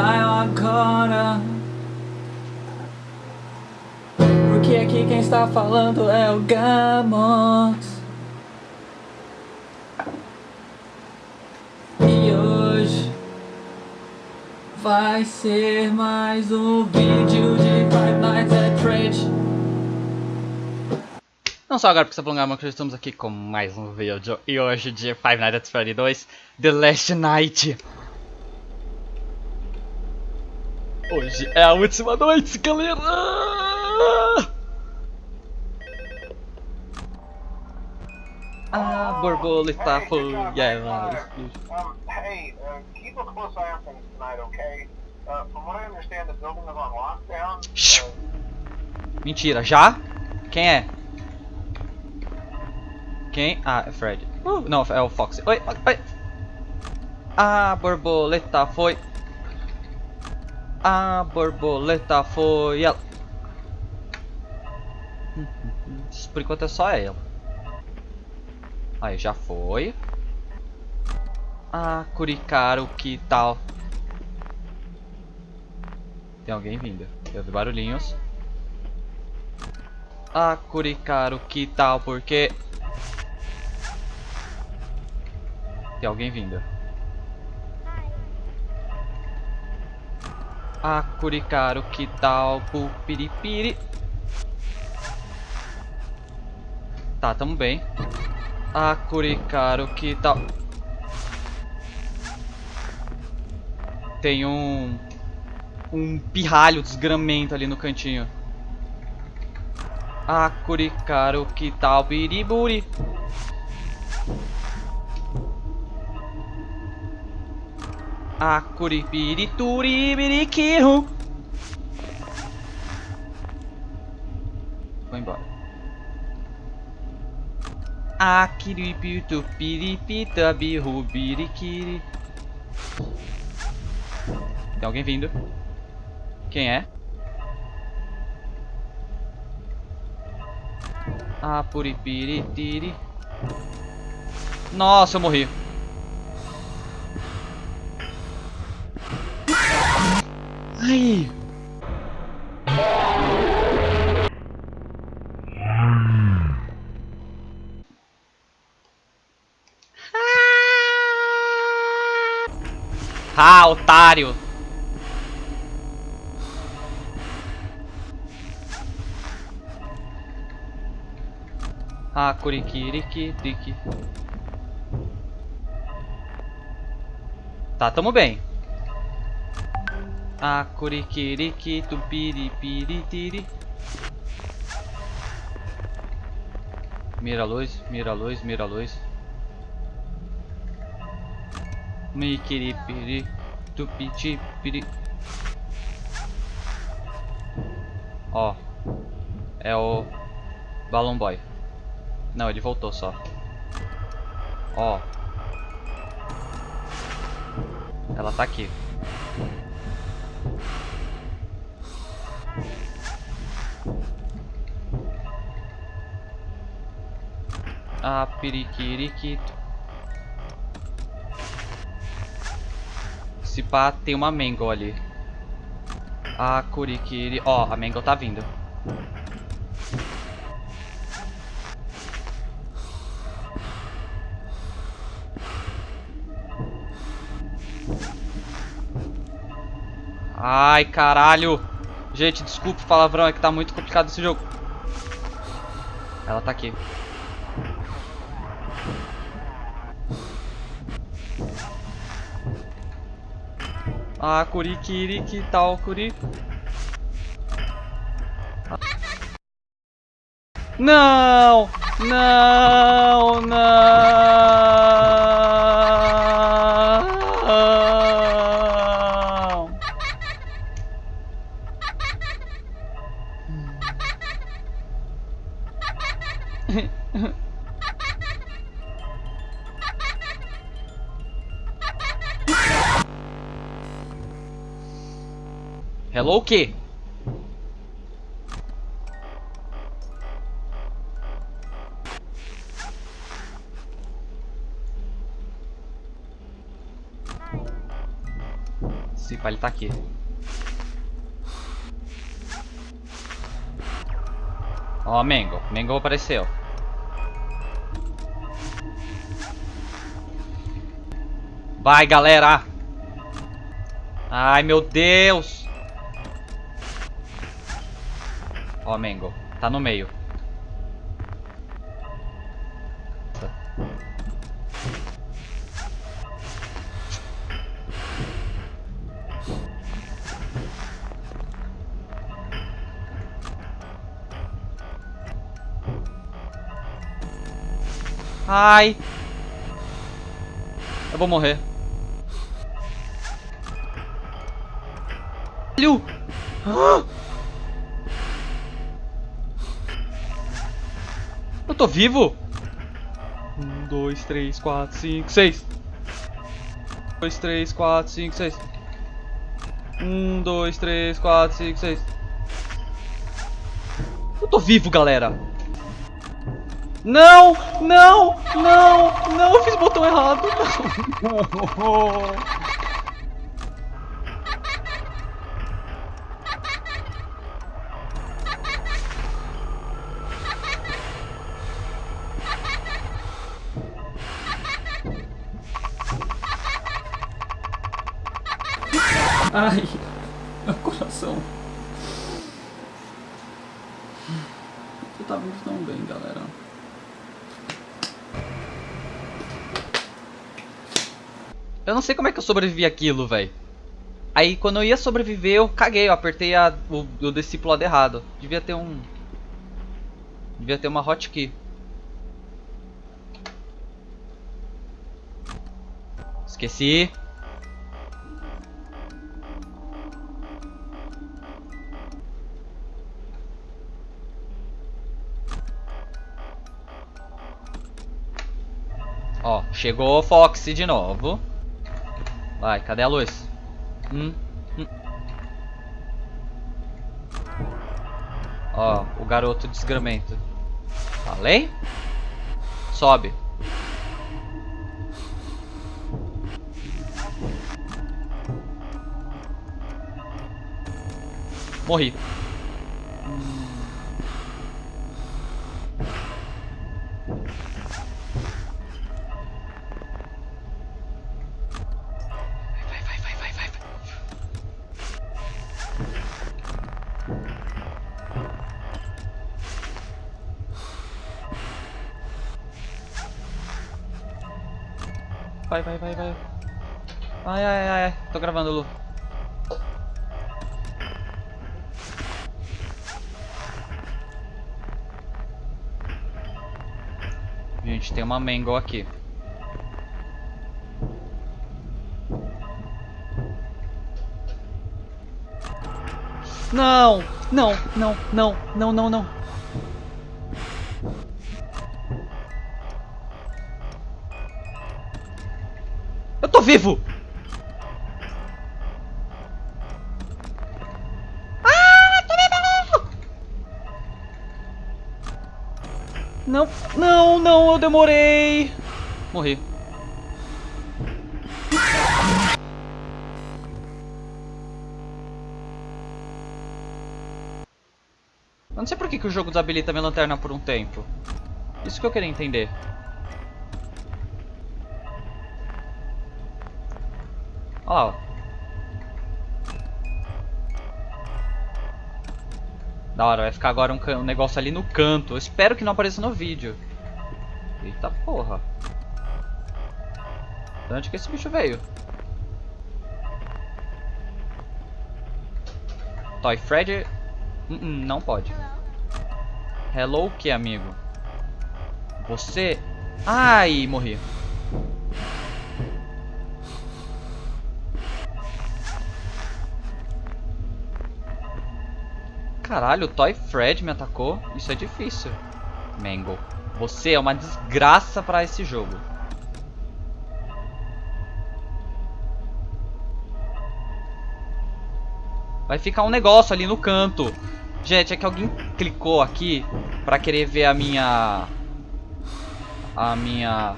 agora. Porque aqui quem está falando é o Gamos. E hoje vai ser mais um vídeo de Five Nights at Freddy's. Não só agora porque falou Gamos, que estamos aqui com mais um vídeo. E hoje de Five Nights at Freddy's 2, The Last Night. Hoje é a última noite, galera! A borboleta foi. Connor. Um, hey, uh, keep a close eye on things tonight, okay? Uh, from what I understand, the building is on lockdown. Mentira, já? Quem é? Quem? Ah, é Fred. Uh, não, é o Fox. Oi, oi, oi. A borboleta foi. A borboleta foi ela. Por enquanto é só ela. Aí, já foi. Ah, Curicaro, que tal? Tem alguém vindo. Eu ouvi barulhinhos. Ah, Curicaro, que tal? Porque... Tem alguém vindo. Ah, Curicaro, que tal? Pupiripiri. Tá, tamo bem. Ah, Curicaro, que tal? Tem um... Um pirralho desgramento ali no cantinho. Ah, Curicaro, que tal? Biriburi. Ah, Curipiri, biriquiru. Vou embora. Kiripitu, piripita, birru, biriquiri. Tem alguém vindo. Quem é? Ah, puripiritiri. Nossa, eu morri. Ai. Ah, otário. Ah, Kurikiriki, Tiki. Tá, tamo bem. Ah, Kurikiriki, Tupiripiritiri. Mira a luz, mira a luz, mira a luz. Mikiripiri, Tupitipiri. Ó, é o Balloon Boy. Não, ele voltou só. Ó. Ela tá aqui. Ah, periquiriquito. Se pá, tem uma Mangle ali. Ah, Kurikiri. Ó, a Mangle tá vindo. Ai, caralho. Gente, desculpa o palavrão, é que tá muito complicado esse jogo. Ela tá aqui. Ah, Curi, Kiri, que tal, Curi? Não! Não, não! Hello o quê? Se pai, ele tá aqui. Ó, Mengo, Mango. Mango apareceu. Vai, galera! Ai, meu Deus! Ó, Mango. Tá no meio. Ai! Eu vou morrer. Caralho! Ah! Tô vivo? Um, dois, três, quatro, cinco, seis. Dois, três, quatro, cinco, seis. Um, dois, três, quatro, cinco, seis. Eu tô vivo, galera. Não, não, não, não, eu fiz o botão errado. Não. Ai, meu coração. Você tá tão bem, galera. Eu não sei como é que eu sobrevivi aquilo, velho. Aí quando eu ia sobreviver, eu caguei, eu apertei a, o, o discipulado errado. Devia ter um. Devia ter uma hotkey. Esqueci. Chegou o Foxy de novo. Vai, cadê a luz? Hum, hum. Ó, o garoto desgramento. Falei? Sobe. Morri. Vai, vai, vai, vai. Ai, ai, ai, ai. Tô gravando, Lu. Gente, tem uma mango aqui. Não, não, não, não, não, não, não. Vivo! Ah, tô vivo! Não, não, não, eu demorei. Morri. Eu não sei por que, que o jogo desabilita minha lanterna por um tempo. Isso que eu queria entender. Olha lá, ó. Da hora, vai ficar agora um, um negócio ali no canto. Eu espero que não apareça no vídeo. Eita porra. De onde que esse bicho veio? Toy Fred. Hum, hum, não pode. Hello, o que, amigo? Você. Ai, morri. Caralho, o Toy Fred me atacou. Isso é difícil. Mango, você é uma desgraça pra esse jogo. Vai ficar um negócio ali no canto. Gente, é que alguém clicou aqui pra querer ver a minha... A minha...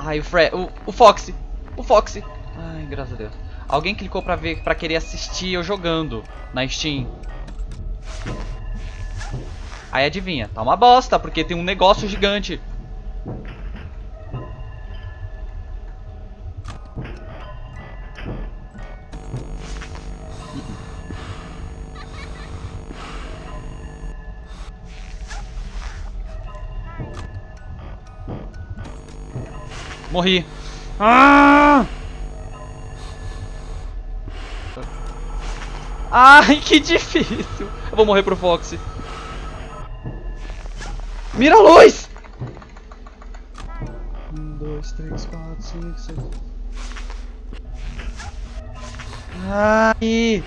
Ai, o Fred... O, o Foxy. O Foxy. Ai, graças a Deus. Alguém clicou pra ver, para querer assistir eu jogando na Steam. Aí adivinha, tá uma bosta, porque tem um negócio gigante. Morri. Ah! Ai, que difícil. Eu vou morrer pro Fox. Mira a luz! Um, dois, três, quatro, cinco, seis. Ai!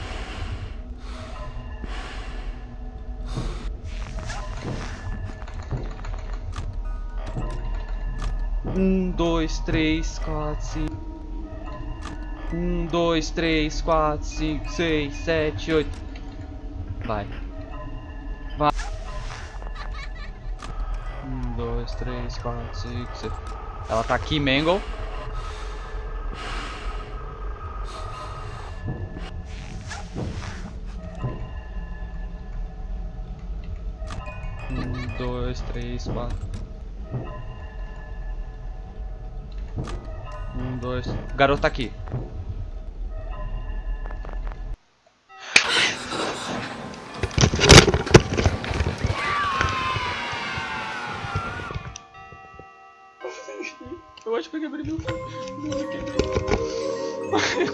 Um, dois, três, quatro, cinco. Um, dois, três, quatro, cinco, seis, sete, oito. Vai. Vai. Um, dois, três, quatro, cinco, seis. Ela tá aqui, Mangle. Um, dois, três, quatro. Um, dois. O garoto tá aqui.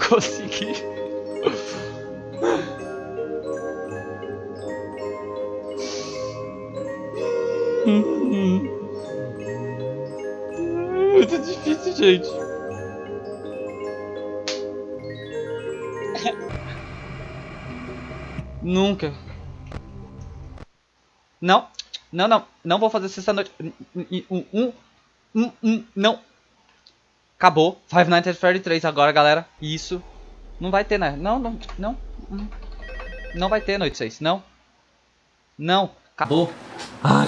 Consegui. Muito difícil, gente. Nunca. Não. Não, não. Não vou fazer sexta noite. Um, um, um, um, não. Acabou. Five Nights at Freddy 3 agora, galera. Isso. Não vai ter, né? Não, não, não. Não vai ter noite 6. Não. Não. Acabou. Ah,